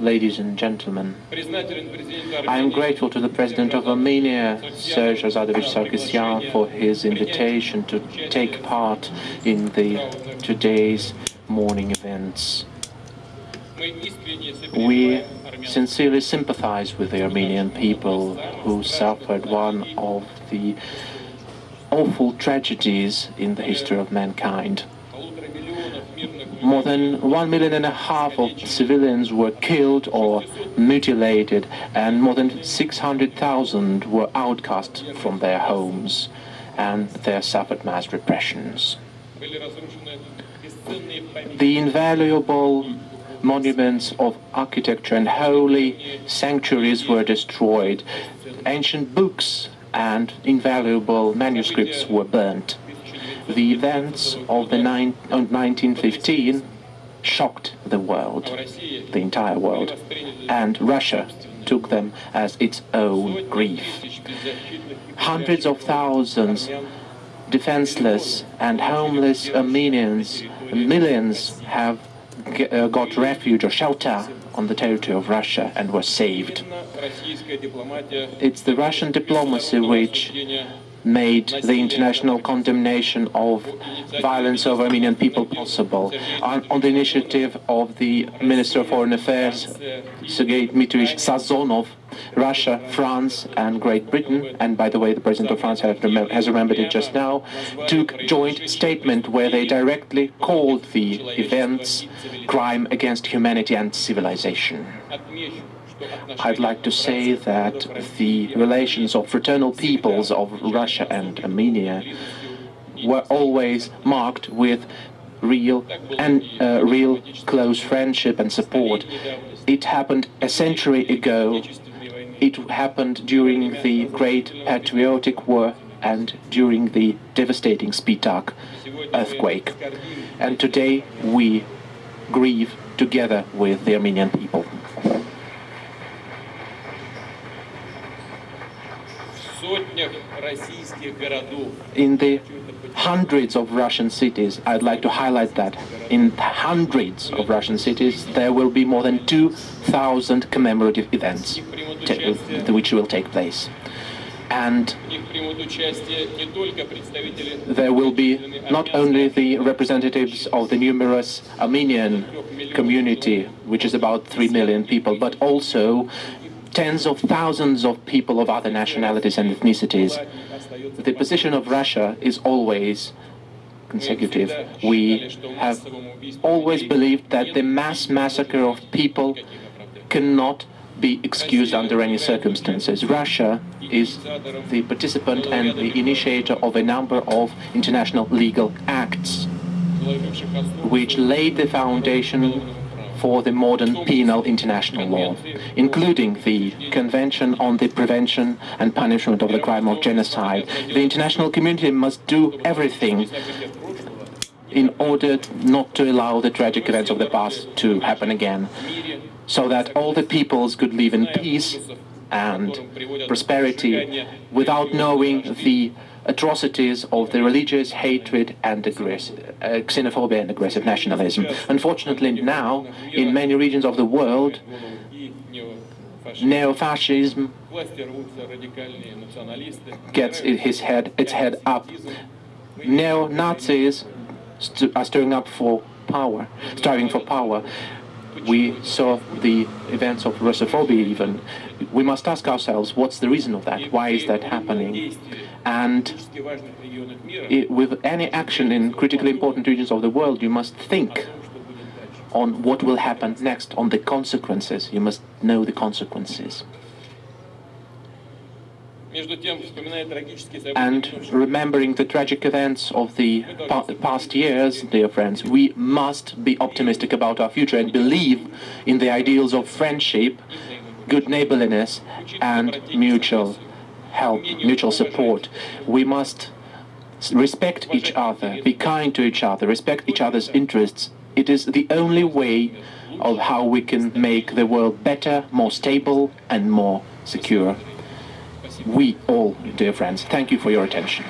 ladies and gentlemen. I am grateful to the President of Armenia, Serge Azadovich Sargsyan, for his invitation to take part in the today's morning events. We sincerely sympathize with the Armenian people who suffered one of the awful tragedies in the history of mankind. More than one million and a half of civilians were killed or mutilated, and more than 600,000 were outcast from their homes, and they suffered mass repressions. The invaluable monuments of architecture and holy sanctuaries were destroyed. Ancient books and invaluable manuscripts were burnt. The events of the 1915 shocked the world, the entire world, and Russia took them as its own grief. Hundreds of thousands defenseless and homeless Armenians, millions have uh, got refuge or shelter on the territory of Russia and were saved. It's the Russian diplomacy which made the international condemnation of violence over Armenian people possible. On, on, the initiative of the Minister of Foreign Affairs, Sergei Dmitrievich Sazonov, Russia, France and Great Britain, and by the way, the President of France has remembered it just now, took joint statement where they directly called the events crime against humanity and civilization. I'd like to say that the relations of fraternal peoples of Russia and Armenia were always marked with real and uh, real close friendship and support. It happened a century ago. It happened during the Great Patriotic War and during the devastating Spitak earthquake. And today we grieve together with the Armenian people. In the hundreds of Russian cities, I'd like to highlight that, in hundreds of Russian cities, there will be more than 2,000 commemorative events which will take place. And there will be not only the representatives of the numerous Armenian community, which is about 3 million people, but also tens of thousands of people of other nationalities and ethnicities. The position of Russia is always consecutive. We have always believed that the mass massacre of people cannot be excused under any circumstances. Russia is the participant and the initiator of a number of international legal acts which laid the foundation for the modern penal international law, including the Convention on the Prevention and Punishment of the Crime of Genocide. The international community must do everything in order not to allow the tragic events of the past to happen again, so that all the peoples could live in peace and prosperity without knowing the atrocities of the religious hatred and uh, xenophobia and aggressive nationalism. Unfortunately, now, in many regions of the world, neo-fascism gets his head, its head up. Neo-Nazis st are stirring up for power, striving for power. We saw the events of Russophobia even. We must ask ourselves, what's the reason of that? Why is that happening? And it, with any action in critically important regions of the world, you must think on what will happen next, on the consequences. You must know the consequences. And remembering the tragic events of the past years, dear friends, we must be optimistic about our future and believe in the ideals of friendship, good neighborliness, and mutual help, mutual support. We must respect each other, be kind to each other, respect each other's interests. It is the only way of how we can make the world better, more stable and more secure. We all, dear friends, thank you for your attention.